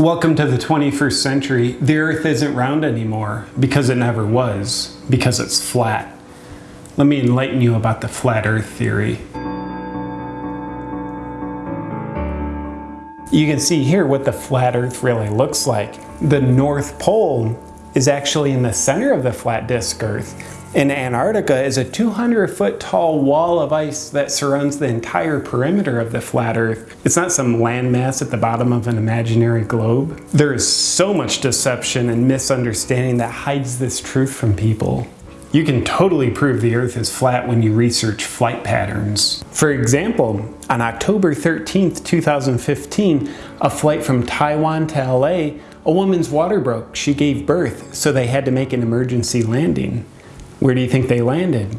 Welcome to the 21st century. The earth isn't round anymore because it never was, because it's flat. Let me enlighten you about the flat earth theory. You can see here what the flat earth really looks like. The North Pole is actually in the center of the flat disk earth in Antarctica is a 200 foot tall wall of ice that surrounds the entire perimeter of the flat earth. It's not some landmass at the bottom of an imaginary globe. There is so much deception and misunderstanding that hides this truth from people. You can totally prove the earth is flat when you research flight patterns. For example, on October 13, 2015, a flight from Taiwan to LA, a woman's water broke. She gave birth, so they had to make an emergency landing. Where do you think they landed?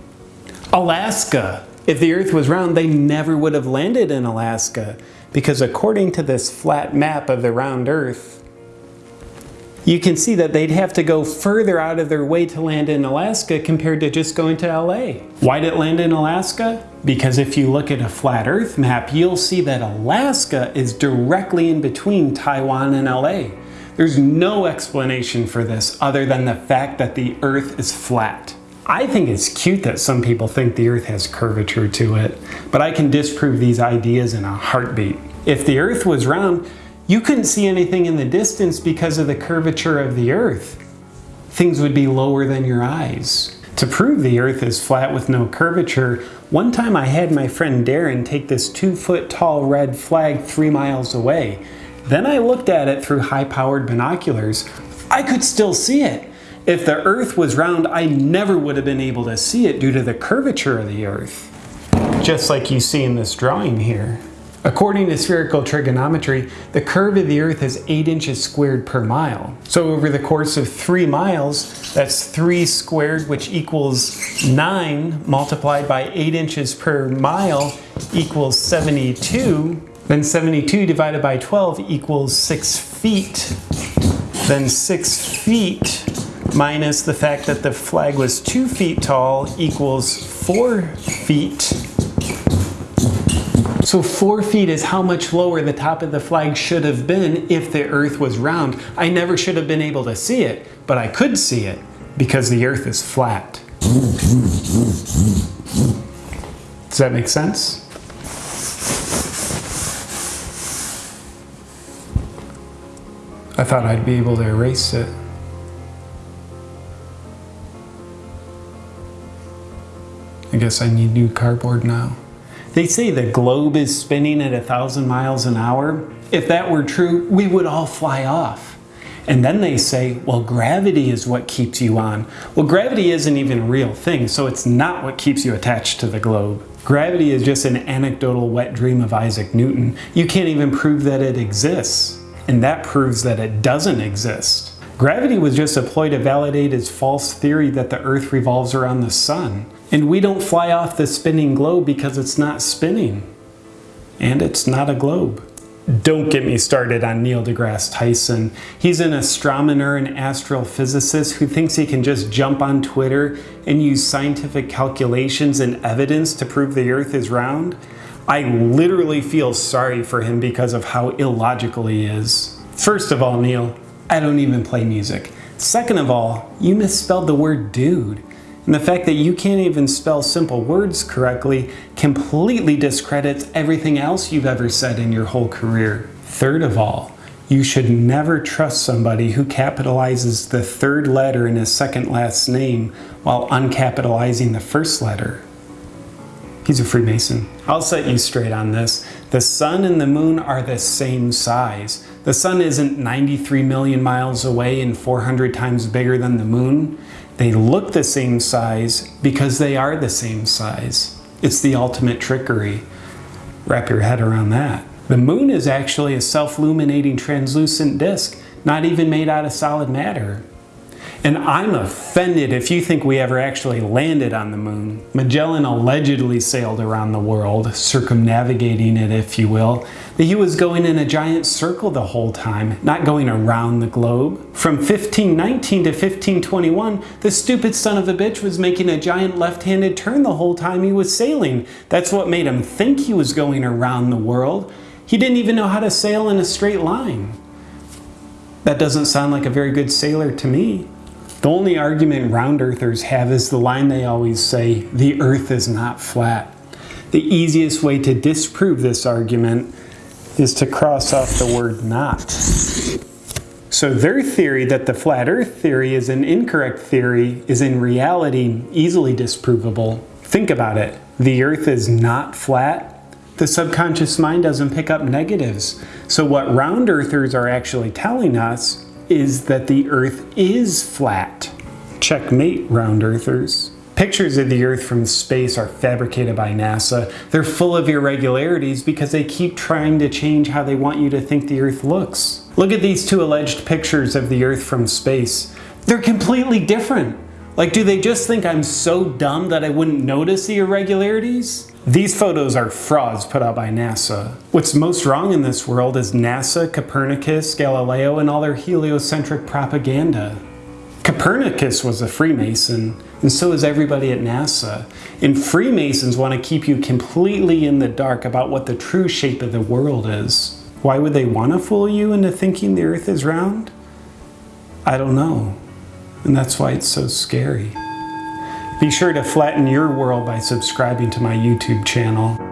Alaska. If the earth was round, they never would have landed in Alaska because according to this flat map of the round earth, you can see that they'd have to go further out of their way to land in Alaska compared to just going to LA. Why did it land in Alaska? Because if you look at a flat earth map, you'll see that Alaska is directly in between Taiwan and LA. There's no explanation for this other than the fact that the earth is flat. I think it's cute that some people think the earth has curvature to it, but I can disprove these ideas in a heartbeat. If the earth was round, you couldn't see anything in the distance because of the curvature of the earth. Things would be lower than your eyes. To prove the earth is flat with no curvature, one time I had my friend Darren take this two foot tall red flag three miles away. Then I looked at it through high powered binoculars. I could still see it. If the earth was round, I never would have been able to see it due to the curvature of the earth. Just like you see in this drawing here. According to spherical trigonometry, the curve of the earth is 8 inches squared per mile. So over the course of 3 miles, that's 3 squared, which equals 9, multiplied by 8 inches per mile equals 72. Then 72 divided by 12 equals 6 feet. Then 6 feet minus the fact that the flag was two feet tall equals four feet. So four feet is how much lower the top of the flag should have been if the earth was round. I never should have been able to see it, but I could see it because the earth is flat. Does that make sense? I thought I'd be able to erase it. I guess I need new cardboard now. They say the globe is spinning at a thousand miles an hour. If that were true, we would all fly off. And then they say, well, gravity is what keeps you on. Well, gravity isn't even a real thing, so it's not what keeps you attached to the globe. Gravity is just an anecdotal wet dream of Isaac Newton. You can't even prove that it exists. And that proves that it doesn't exist. Gravity was just a ploy to validate his false theory that the earth revolves around the sun. And we don't fly off the spinning globe because it's not spinning. And it's not a globe. Don't get me started on Neil deGrasse Tyson. He's an astronomer and astrophysicist who thinks he can just jump on Twitter and use scientific calculations and evidence to prove the earth is round. I literally feel sorry for him because of how illogical he is. First of all, Neil, I don't even play music. Second of all, you misspelled the word dude. And the fact that you can't even spell simple words correctly completely discredits everything else you've ever said in your whole career. Third of all, you should never trust somebody who capitalizes the third letter in his second last name while uncapitalizing the first letter. He's a Freemason. I'll set you straight on this. The sun and the moon are the same size. The sun isn't 93 million miles away and 400 times bigger than the moon. They look the same size because they are the same size. It's the ultimate trickery. Wrap your head around that. The moon is actually a self-luminating translucent disk, not even made out of solid matter. And I'm offended if you think we ever actually landed on the moon. Magellan allegedly sailed around the world, circumnavigating it if you will, but he was going in a giant circle the whole time, not going around the globe. From 1519 to 1521, the stupid son of a bitch was making a giant left-handed turn the whole time he was sailing. That's what made him think he was going around the world. He didn't even know how to sail in a straight line. That doesn't sound like a very good sailor to me. The only argument round earthers have is the line they always say, the earth is not flat. The easiest way to disprove this argument is to cross off the word not. So their theory that the flat earth theory is an incorrect theory is in reality easily disprovable. Think about it. The earth is not flat. The subconscious mind doesn't pick up negatives. So what round earthers are actually telling us is that the Earth is flat. Checkmate, round earthers. Pictures of the Earth from space are fabricated by NASA. They're full of irregularities because they keep trying to change how they want you to think the Earth looks. Look at these two alleged pictures of the Earth from space. They're completely different. Like, do they just think I'm so dumb that I wouldn't notice the irregularities? These photos are frauds put out by NASA. What's most wrong in this world is NASA, Copernicus, Galileo, and all their heliocentric propaganda. Copernicus was a Freemason, and so is everybody at NASA. And Freemasons want to keep you completely in the dark about what the true shape of the world is. Why would they want to fool you into thinking the earth is round? I don't know. And that's why it's so scary. Be sure to flatten your world by subscribing to my YouTube channel.